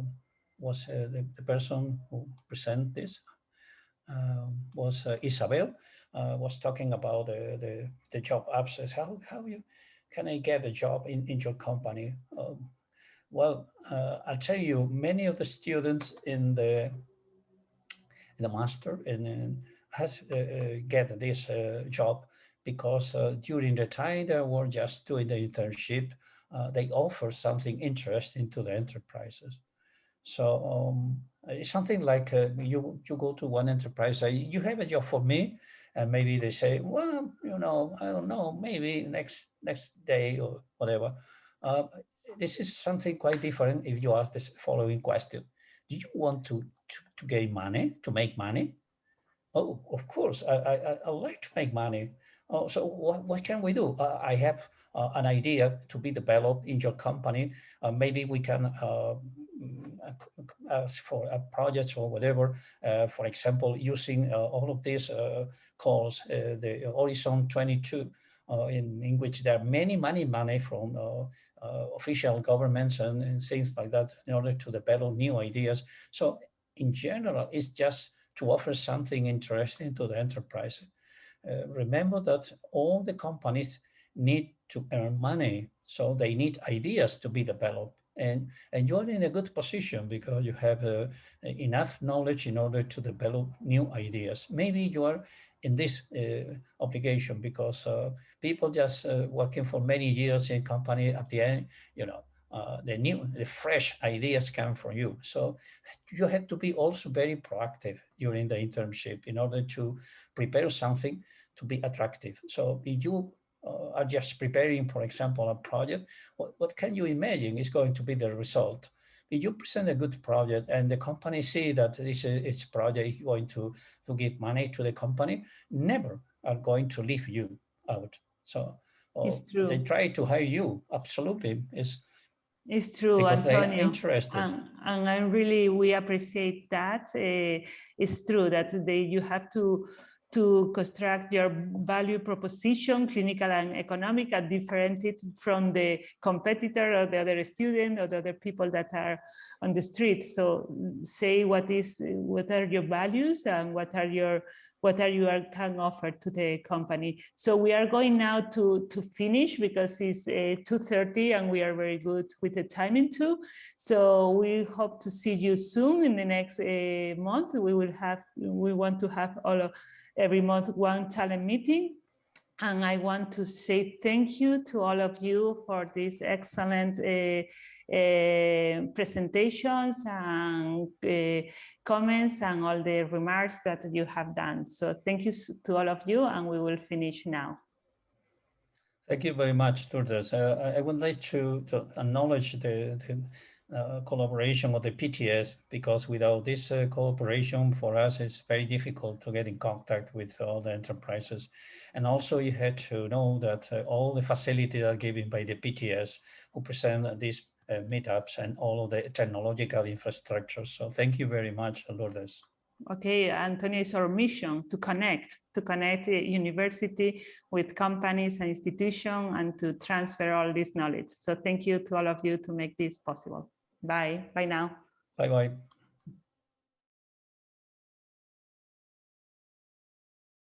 was uh, the, the person who present this, um, was uh, Isabel, uh, was talking about the, the, the job says how, how you, can I get a job in, in your company? Um, well, I'll tell you, many of the students in the in the master and, and has get this job because during the time they were just doing the internship, uh, they offer something interesting to the enterprises. So um, it's something like uh, you you go to one enterprise, you have a job for me, and maybe they say, well, you know, I don't know, maybe next next day or whatever. Uh, this is something quite different if you ask this following question. Do you want to to, to gain money, to make money? Oh, of course, I, I, I- like to make money. Oh, so what, what can we do? Uh, I have an idea to be developed in your company. Uh, maybe we can uh, mm, uh, ask for a project or whatever. Uh, for example, using uh, all of these uh, calls, uh, the Horizon 22, uh, in, in which there are many, many money from uh, uh, official governments and, and things like that in order to develop new ideas. So in general, it's just to offer something interesting to the enterprise. Uh, remember that all the companies need to earn money, so they need ideas to be developed. And, and you're in a good position because you have uh, enough knowledge in order to develop new ideas. Maybe you are in this uh, obligation because uh, people just uh, working for many years in company at the end, you know, uh, the new, the fresh ideas come from you. So you have to be also very proactive during the internship in order to prepare something to be attractive. So if you uh, are just preparing, for example, a project, what, what can you imagine is going to be the result? If you present a good project and the company see that this is its project going to, to give money to the company, never are going to leave you out. So uh, It's they try to hire you. Absolutely. It's It's true, because Antonio. interested. And, and I really, we appreciate that. Uh, it's true that they, you have to to construct your value proposition, clinical and economic, and different it from the competitor or the other student or the other people that are on the street. So say what is what are your values and what are your what are you are, can offer to the company. So we are going now to to finish because it's uh, 2.30 and we are very good with the timing too. So we hope to see you soon in the next uh, month. We will have, we want to have all of, every month one talent meeting. And I want to say thank you to all of you for these excellent uh, uh, presentations and uh, comments and all the remarks that you have done. So thank you to all of you and we will finish now. Thank you very much, Lourdes. I- I would like to, to acknowledge the, the uh, collaboration with the PTS because without this uh, cooperation for us, it's very difficult to get in contact with all the enterprises. And also you had to know that uh, all the facilities are given by the PTS who present these uh, meetups and all of the technological infrastructure. So thank you very much, Lourdes. Okay, Antonio, it's our mission to connect, to connect university with companies and institutions and to transfer all this knowledge. So thank you to all of you to make this possible. Bye, bye now. Bye-bye.